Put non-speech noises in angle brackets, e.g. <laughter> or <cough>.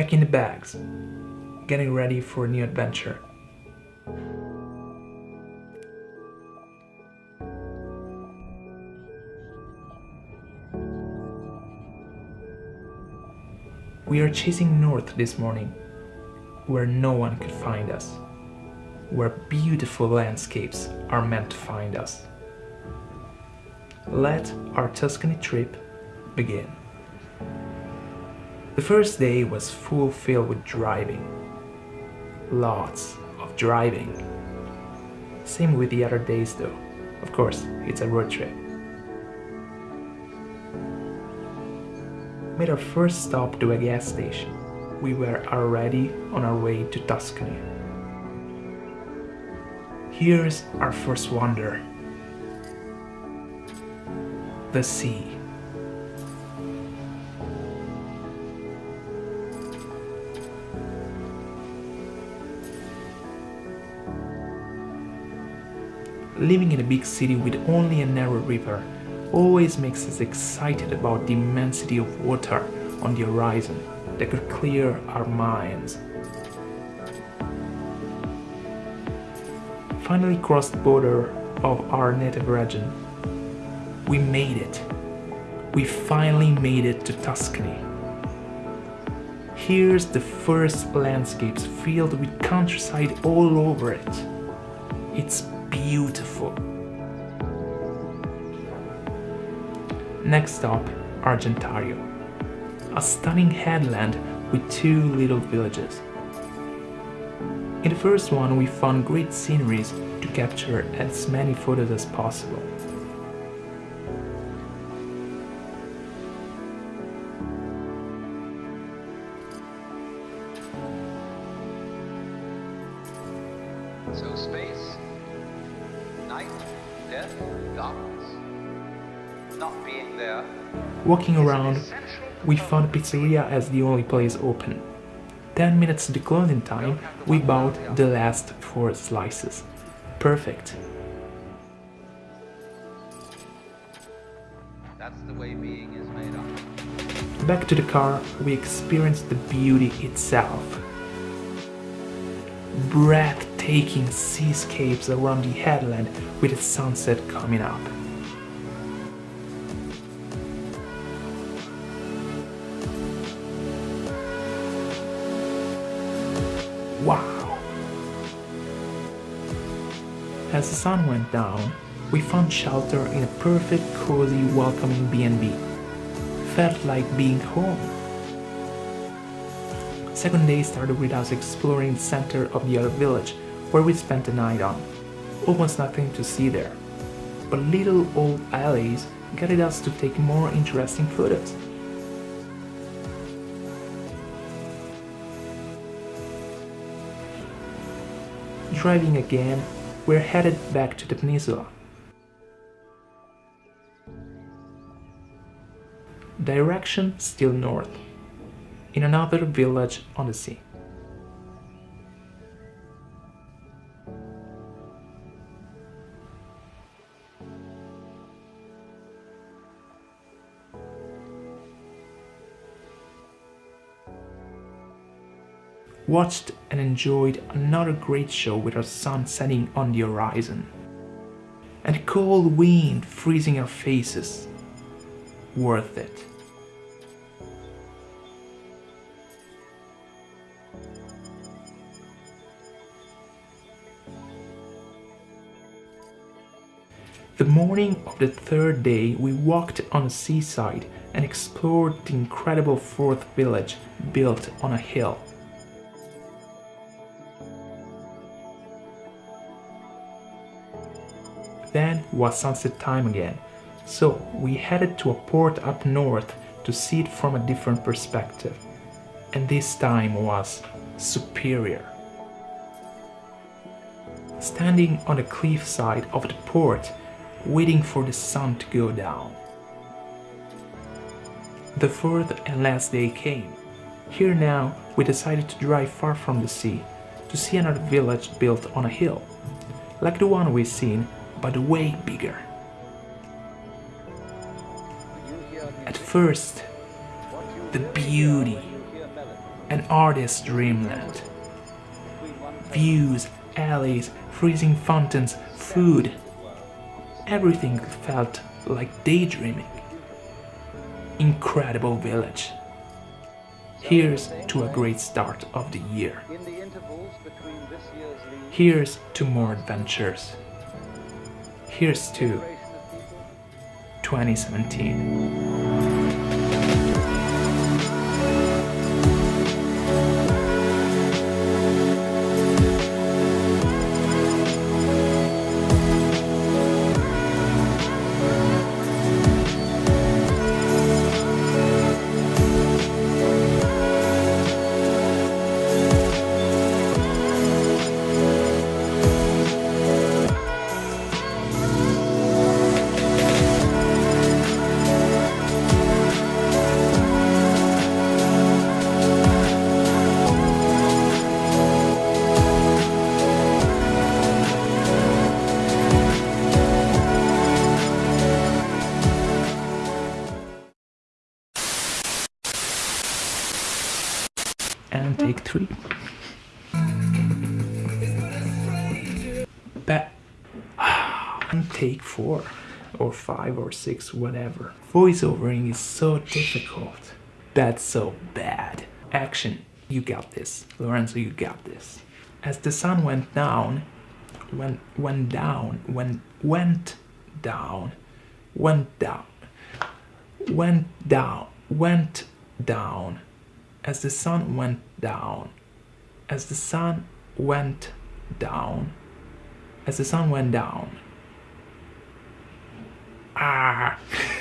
packing the bags, getting ready for a new adventure. We are chasing north this morning, where no one could find us, where beautiful landscapes are meant to find us. Let our Tuscany trip begin. The first day was full filled with driving. Lots of driving. Same with the other days though. Of course, it's a road trip. Made our first stop to a gas station. We were already on our way to Tuscany. Here's our first wonder. The sea. Living in a big city with only a narrow river always makes us excited about the immensity of water on the horizon that could clear our minds. Finally crossed the border of our native region. We made it. We finally made it to Tuscany. Here's the first landscapes filled with countryside all over it. It's beautiful. Next stop, Argentario. A stunning headland with two little villages. In the first one we found great sceneries to capture as many photos as possible. Night, death, darkness, not being there. Walking around, we found pizzeria as the only place open. 10 minutes to the closing time, we bought the last 4 slices. Perfect. That's the way being is made up. Back to the car, we experienced the beauty itself. Breathtaking seascapes around the headland with the sunset coming up. Wow! As the sun went down, we found shelter in a perfect, cozy, welcoming B&B. Felt like being home. Second day started with us exploring the center of the other village, where we spent the night on. Almost nothing to see there, but little old alleys guided us to take more interesting photos. Driving again, we're headed back to the peninsula. Direction still north, in another village on the sea. Watched and enjoyed another great show with our sun setting on the horizon. And the cold wind freezing our faces. Worth it. The morning of the third day we walked on the seaside and explored the incredible fourth village built on a hill. Then was sunset time again, so we headed to a port up north to see it from a different perspective. And this time was superior. Standing on the cliffside of the port, waiting for the sun to go down. The fourth and last day came. Here now, we decided to drive far from the sea, to see another village built on a hill, like the one we've seen, but way bigger. At first, the beauty, An artist's dreamland. Views, alleys, freezing fountains, food. Everything felt like daydreaming. Incredible village. Here's to a great start of the year. Here's to more adventures. Here's to generation of people 2017. Take three. Ba- <sighs> and take four or five or six, whatever. Voiceovering is so difficult. That's so bad. Action. You got this. Lorenzo, you got this. As the sun went down, went went down, went went down, went down, went down, went down. As the sun went down, as the sun went down, as the sun went down. Ah. <laughs>